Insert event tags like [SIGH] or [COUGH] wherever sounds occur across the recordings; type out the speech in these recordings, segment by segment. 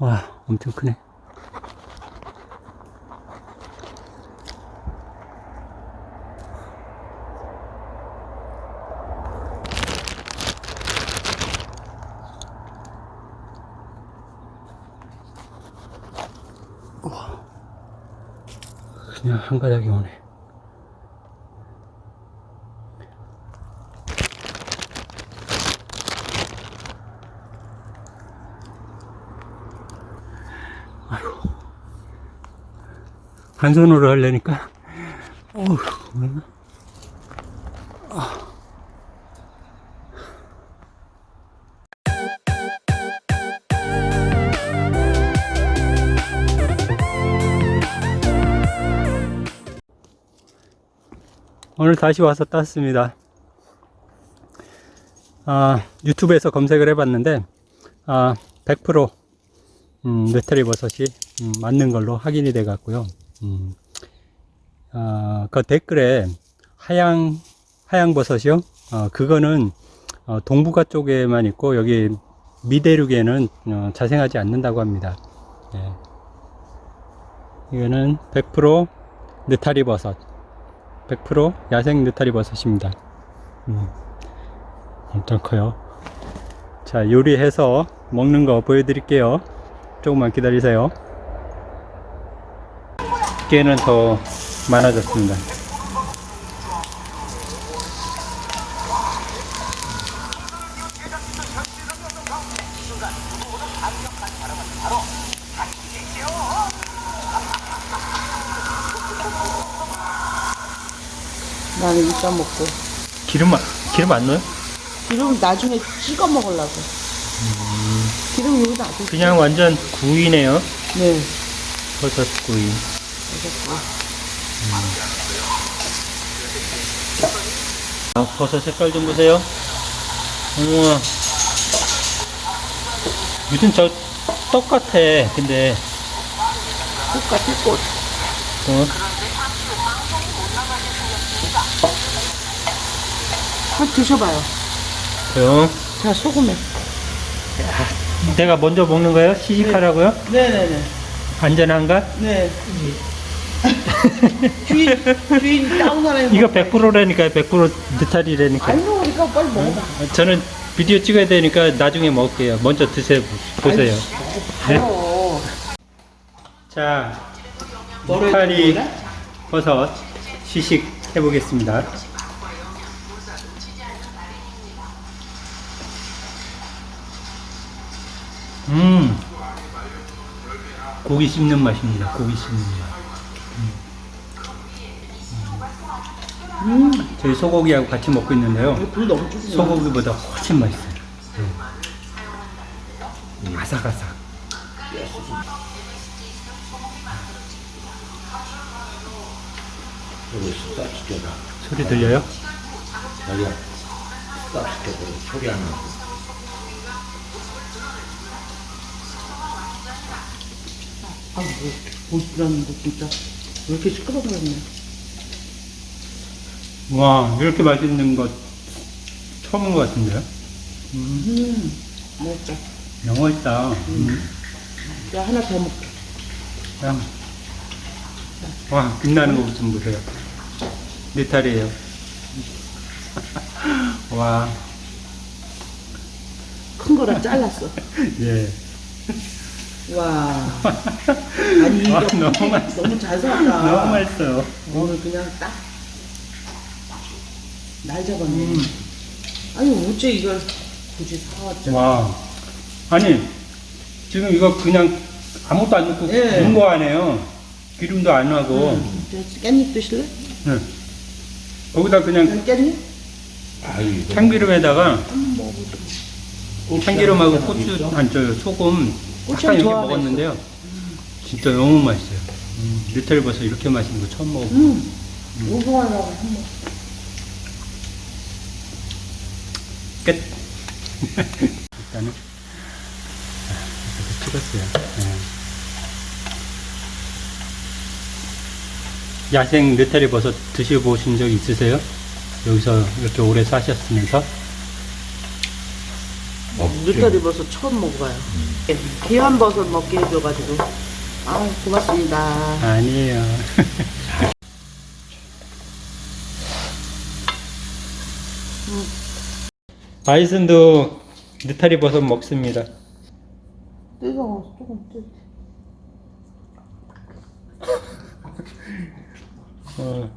와, 엄청 크네. 그냥 한 가닥이 오네. 한 손으로 하려니까. 어휴 뭐나? 오늘 다시 와서 땄습니다. 아, 유튜브에서 검색을 해봤는데 아, 100% 음, 느타리 버섯이 음, 맞는 걸로 확인이 돼 갔고요 음, 아, 그 댓글에 하양 하양 버섯이요. 어, 그거는 어, 동북아 쪽에만 있고 여기 미대륙에는 어, 자생하지 않는다고 합니다. 예. 이거는 100% 느타리 버섯, 100% 야생 느타리 버섯입니다. 음, 엄청 커요. 자 요리해서 먹는 거 보여드릴게요. 조금만 기다리세요. 깨는 더 많아졌습니다. 나는 이따 먹고 기름 안- 기름 안 넣어요? 기름 나중에 찍어 먹으려고 기름 여기 놔둬 그냥 완전 구이네요. 네 버섯 구이. 아, 버섯 색깔 좀 보세요. 우와. 무슨 저떡 같아. 근데 똑같이 꽃 어, 한번 드셔봐요 그요. 자 소금에 내가 먼저 먹는 거예요? 시식하라고요? 네네네 안전한가? 네 주인 주인 다운 하는 이거 100%라니까요. 100% 느타리라니까. 안 먹으니까 빨리 먹어봐 저는 비디오 찍어야 되니까 나중에 먹을게요. 먼저 드세요. 보세요. 바로 자, 느타리? 버섯 시식 해보겠습니다. 음, 고기 씹는 맛입니다. 고기 씹는 맛. 음. 저희 소고기하고 같이 먹고 있는데요. 줄이네 소고기보다 훨씬 맛있어요. 네. 아삭아삭. 여기 딱 시켜라. 소리 들려요? 자기야, 딱 시켜서 소리 안 나고. 아뭐 보시라는 거 진짜 왜 이렇게 시끄러워졌네 와, 이렇게 맛있는 거 처음인 것 같은데요? 음 맛있다 영어 있다. 음. 야 하나 더 먹게 야. 와, 빛나는 거 좀 보세요. 느타리에요. [LAUGHS] 와, 큰 거라 잘랐어 [LAUGHS] 예. 와 [LAUGHS] 아니 이거 와, 너무 맛있어. 너무 잘 살았다 너무 맛있어요. 오늘 그냥 딱날 잡았네. 음. 아니 어째 이걸 굳이 사왔죠? 와. 아니, 지금 이거 그냥 아무것도 안 넣고 예. 구운 거 아니에요. 기름도 안 하고. 음, 저 깻잎 드실래? 네. 거기다 그냥 깻잎? 참기름에다가. 참기름하고 고추, 아니, 저 소금 고추 약간 이렇게. 먹었는데요. 진짜 너무 맛있어요. 음, 리틀 버섯 이렇게 맛있는 거 처음 먹어요. 음, 우승하려고 한번. 끝. [LAUGHS] 일단은 아, 이렇게 찍었어요. 네. 야생 느타리 버섯 드셔보신 적 있으세요? 여기서 이렇게 오래 사셨으면서. 느타리 버섯 처음 먹어봐요. 귀한 버섯 먹게 해줘가지고. 아 고맙습니다. 아니에요. 바이슨도 느타리 버섯 먹습니다. 뜨거워 조금 뜨. 어,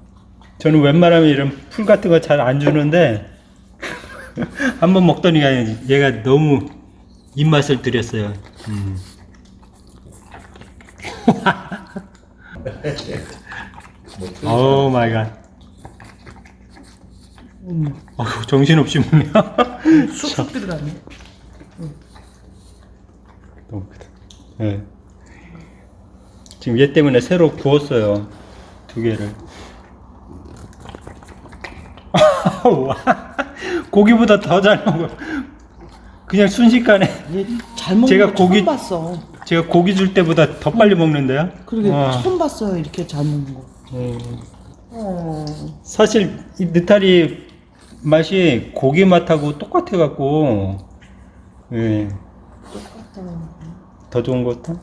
저는 웬만하면 이런 풀 같은 거 잘 안 주는데 [LAUGHS] 한 번 먹더니 얘가 너무 입맛을 들였어요. 음. Oh my god. 어휴, 정신없이 먹네요. [LAUGHS] 쑥쑥 들어가네. 너무 크다. 예. 지금 얘 때문에 새로 구웠어요. 두 개를. [LAUGHS] 와, 고기보다 더 잘 먹어. 그냥 순식간에 얘잘 먹는 제가 거 고기- 처음 봤어. 제가 고기 줄 때보다 더 빨리 먹는데요. 그러게 와. 처음 봤어요 이렇게 잘 먹는 거. 음, 어. 사실 이 느타리 맛이 고기 맛하고 똑같아 갖고 예, 더 좋은 것도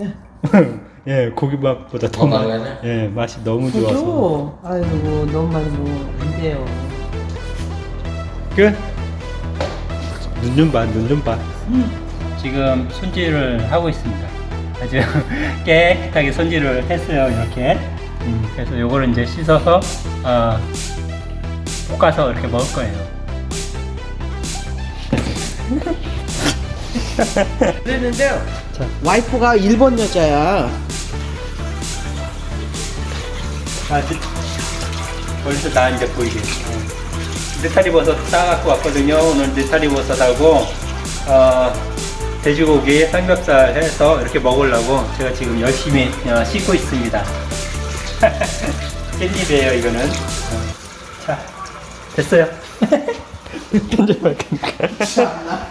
예. [LAUGHS] 예 고기 맛보다 더. 맛, 예 맛이 너무 좋아서? 아이고 너무 많이 먹으면 안 돼요. 끝. 눈 좀 봐, 눈 좀 봐. 지금 손질을 하고 있습니다. 아주 [LAUGHS] 깨끗하게 손질을 했어요, 이렇게. 음, 그래서 요거를 이제 씻어서, 어, 볶아서 이렇게 먹을 거예요. [LAUGHS] 그랬는데요. 자. 와이프가 일본 여자야. 아, 지- 거기서 나 이제 보이게. 어. 느타리 버섯 싸갖고 왔거든요. 오늘 느타리 버섯하고, 어, 돼지고기 삼겹살 해서 이렇게 먹으려고 제가 지금 열심히 어, 씻고 있습니다. [LAUGHS] 깻잎이에요, 이거는. 어. 자, 됐어요. [LAUGHS] 편집할 거니까.